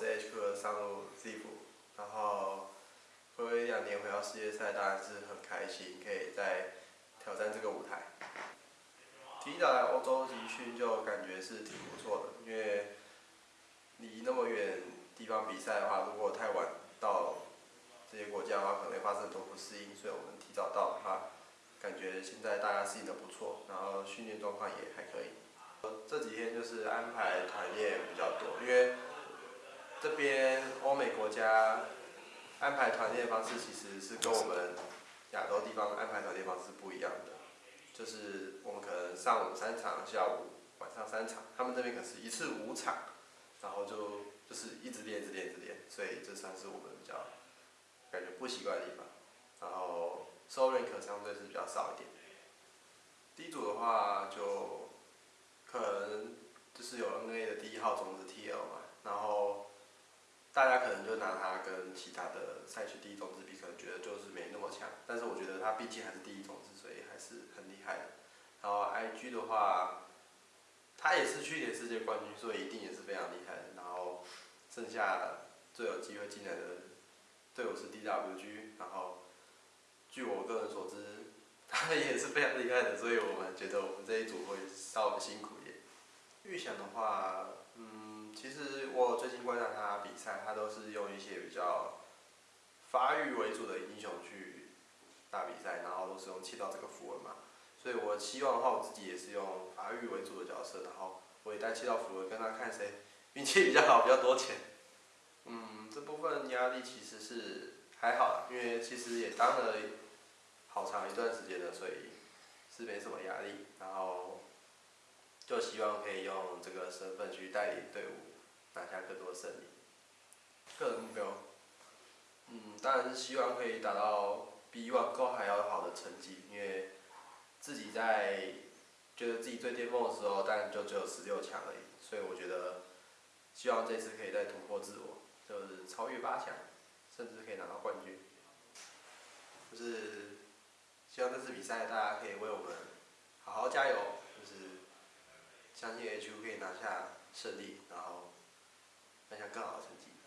sh 和上路 zib，然后过一两年回到世界赛当然是很开心，可以再挑战这个舞台。提早来欧洲集训就感觉是挺不错的，因为离那么远地方比赛的话，如果太晚到这些国家的话，可能发生都不适应。所以我们提早到，哈，感觉现在大家适应的不错，然后训练状况也还可以。这几天就是安排团练比较多，因为。这边欧美国家安排团练方式其实是跟我们亚洲地方安排团练方式不一样的，就是我们可能上午三场，下午晚上三场，他们这边可是一次五场，然后就就是一直练，一直练，一直练，所以这算是我们比较感觉不习惯的地方。然后收认可相对是比较少一点。第一组的话就。可能就是有 NA 的第一号种子 TL 嘛，然后大家可能就拿他跟其他的赛区第一种子比，可能觉得就是没那么强，但是我觉得他毕竟还是第一种子，所以还是很厉害的。然后 IG 的话，他也是去年世界冠军，所以一定也是非常厉害的。然后剩下最有机会进来的队伍是 DWG，然后据我个人所知，他也是非常厉害的，所以我们觉得我们这一组会稍微辛苦一点。预想的话，嗯，其实我最近观察他比赛，他都是用一些比较发育为主的英雄去打比赛，然后都是用气道这个符文嘛。所以我希望的话，我自己也是用发育为主的角色，然后我也带气道符文跟他看谁运气比较好，比较多钱。嗯，这部分压力其实是还好，因为其实也当了好长一段时间了，所以是没什么压力。然后。就希望可以用这个身份去带领队伍拿下更多胜利。个人目标，嗯，当然是希望可以达到比以往高还要好的成绩，因为自己在觉得自己最巅峰的时候，当然就只有十六强而已，所以我觉得希望这次可以再突破自我，就是超越八强，甚至可以拿到冠军。就是希望这次比赛大家可以为我们好好加油，就是。相信 HU 可以拿下胜利，然后拿下更好的成绩。